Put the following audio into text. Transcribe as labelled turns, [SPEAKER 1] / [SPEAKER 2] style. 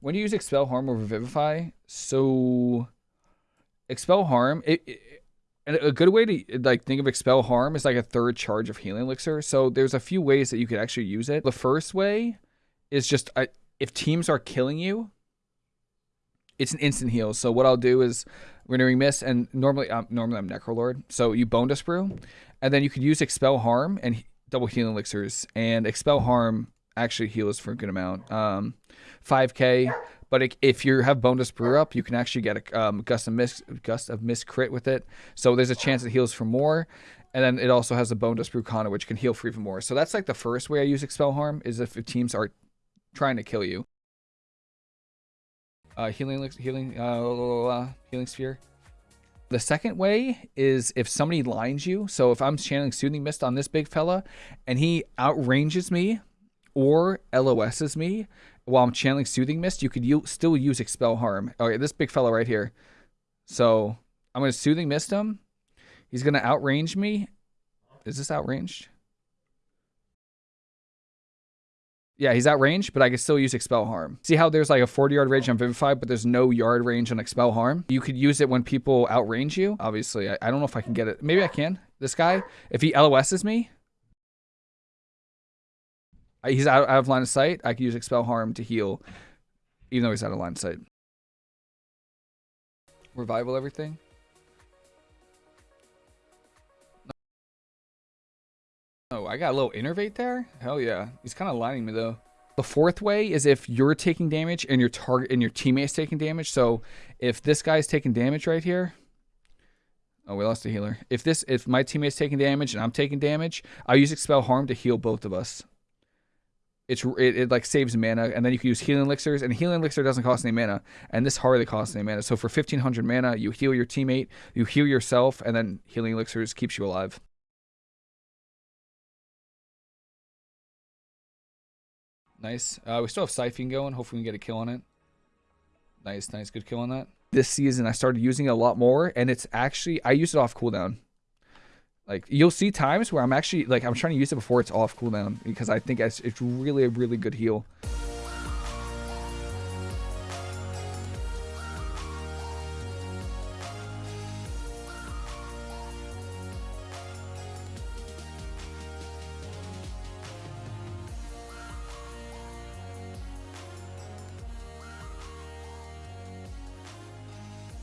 [SPEAKER 1] when you use expel harm over vivify, so expel harm. It, it, a good way to like think of expel harm is like a third charge of healing elixir. So there's a few ways that you could actually use it. The first way is just uh, if teams are killing you, it's an instant heal. So what I'll do is Renewing Mist, and normally um, normally I'm Necrolord, so you Bonedust Brew, and then you could use expel harm and double healing elixirs, and expel harm actually heals for a good amount, um, 5k. But if you have Bonedust Brew up, you can actually get a um, Gust of Mists Gust of Mists crit with it. So there's a chance it heals for more. And then it also has a Bonedust Brew Conduit, which can heal for even more. So that's like the first way I use Expel Harm, is if teams are trying to kill you. Uh, healing, healing, uh, healing sphere. The second way is if somebody lines you. So if I'm channeling Soothing Mist on this big fella, and he outranges me or LOSs me while I'm channeling Soothing Mist, you could still use Expel Harm. Okay, this big fella right here. So I'm going to Soothing Mist him. He's going to outrange me. Is this outranged? Yeah, he's outranged, but I can still use Expel Harm. See how there's like a 40 yard range on Vivify, but there's no yard range on Expel Harm? You could use it when people outrange you. Obviously, I, I don't know if I can get it. Maybe I can. This guy, if he LOSs me, he's out, out of line of sight. I can use Expel Harm to heal, even though he's out of line of sight. Revival everything. Oh, I got a little innervate there? Hell yeah. He's kind of lining me though. The fourth way is if you're taking damage and your target and your teammate's taking damage. So if this guy's taking damage right here. Oh, we lost the healer. If this if my teammate's taking damage and I'm taking damage, I'll use expel harm to heal both of us. It's it, it like saves mana, and then you can use healing elixirs, and healing elixir doesn't cost any mana, and this hardly costs any mana. So for 1500 mana, you heal your teammate, you heal yourself, and then healing elixirs keeps you alive. Nice. Uh, we still have Siphon going. Hopefully we can get a kill on it. Nice, nice. Good kill on that. This season, I started using it a lot more, and it's actually, I use it off cooldown. Like, you'll see times where I'm actually, like, I'm trying to use it before it's off cooldown, because I think it's, it's really a really good heal.